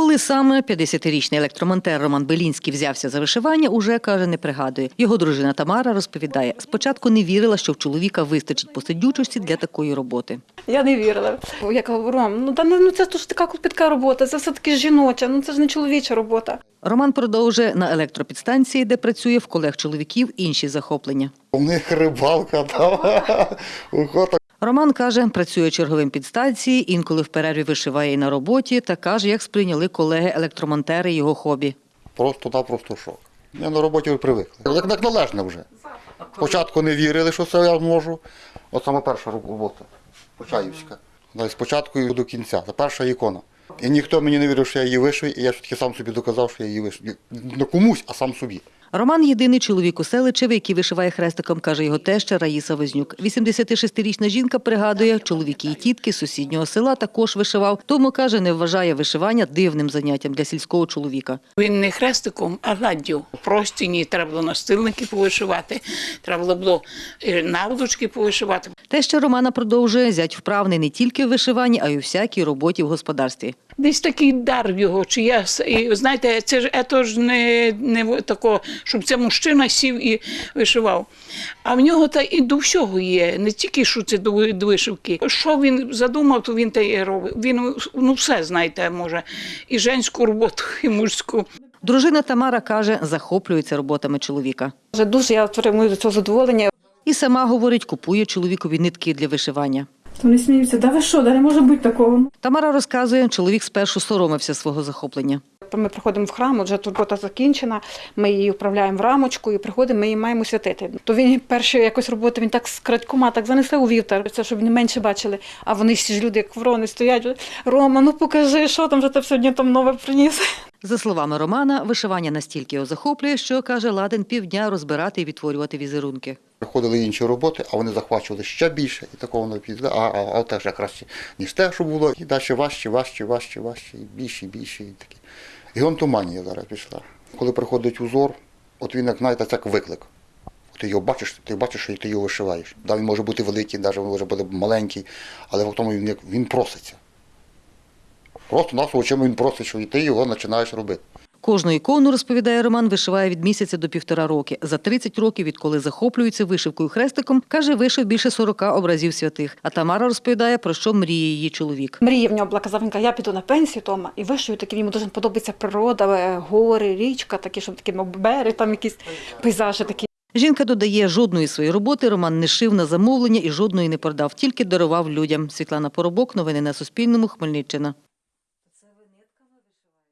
Коли саме 50-річний електромонтер Роман Белінський взявся за вишивання, уже каже, не пригадує. Його дружина Тамара розповідає, спочатку не вірила, що в чоловіка вистачить посидючості для такої роботи. Я не вірила. Я кажу, Ром, ну та ну це ж така клопітка робота, це все таки жіноча, ну це ж не чоловіча робота. Роман продовжує на електропідстанції, де працює в колег чоловіків інші захоплення. У них рибалка там, охота. Роман каже, працює черговим підстанції, інколи в перерві вишиває і на роботі та каже, як сприйняли колеги-електромонтери його хобі. Просто-напросто шок. Я на роботі привикли. Як, як належне вже. Спочатку не вірили, що це я зможу. От саме перша робота, Почаївська. Спочатку і до кінця. Це перша ікона. І ніхто мені не вірив, що я її вишив, і я все-таки сам собі доказав, що я її вишив. Не комусь, а сам собі. Роман єдиний чоловік у селичеві, який вишиває хрестиком, каже його теща Раїса Вознюк. 86-річна жінка пригадує, чоловіки і тітки з сусіднього села також вишивав, тому каже, не вважає вишивання дивним заняттям для сільського чоловіка. Він не хрестиком, а гладдю. Простіні треба було настильники повишивати, треба було е, наволочки повишивати. Теща Романа продовжує зять вправний не тільки в вишиванні, а й у всякій роботі в господарстві. Десь такий дар в його. Чи я знаєте, це ж ето ж не, не тако, щоб це мужчина сів і вишивав. А в нього та і до всього є, не тільки що це до, вишивки. Що він задумав, то він те і робить. Він ну все знаєте, може, і женську роботу, і мужську. Дружина Тамара каже, захоплюється роботами чоловіка. Вже дуже я отримую до цього задоволення. І сама говорить, купує чоловікові нитки для вишивання. Вони сміються, да ви що, да не може бути такого. Тамара розказує, чоловік спершу соромився свого захоплення. Ми приходимо в храм, от вже тут робота закінчена, ми її вправляємо в рамочку і приходимо, ми її маємо святити. То він перші якось роботи, він так з крадькома так занесли у вівтар, це щоб не менше бачили. А вони всі ж люди, як ворони, стоять. Рома, ну покажи, що там вже ти сьогодні там нове приніс. За словами Романа, вишивання настільки його захоплює, що каже, ладен півдня розбирати і відтворювати візерунки. Приходили інші роботи, а вони захвачували ще більше, і такого не піде. А, а, а теж краще, ніж те, що було. І далі важче, важче, важче, важче, і більше, і більше. І таке. Геонтоманія зараз пішла. Коли приходить узор, от він, як знаєте, так виклик. Ти його бачиш, ти бачиш, що ти його вишиваєш. Да, він може бути великий, навіть може бути маленький, але в тому він, він проситься. Просто нас очима він просить, що і ти його починаєш робити. Кожну ікону, розповідає Роман, вишиває від місяця до півтора роки. За 30 років, відколи захоплюється вишивкою хрестиком, каже, вишив більше 40 образів святих. А Тамара розповідає, про що мріє її чоловік. Мрія в нього була, казав, він каже, я піду на пенсію, Тома, і вишию такі, йому дуже подобається природа, е, гори, річка, такі, щоб такі мов, берег, там якісь пейзажі такі. Жінка додає, жодної своєї роботи Роман не шив на замовлення і жодної не продав, тільки дарував людям. Світлана Поробок, новини на Суспільному, Хмельниччина.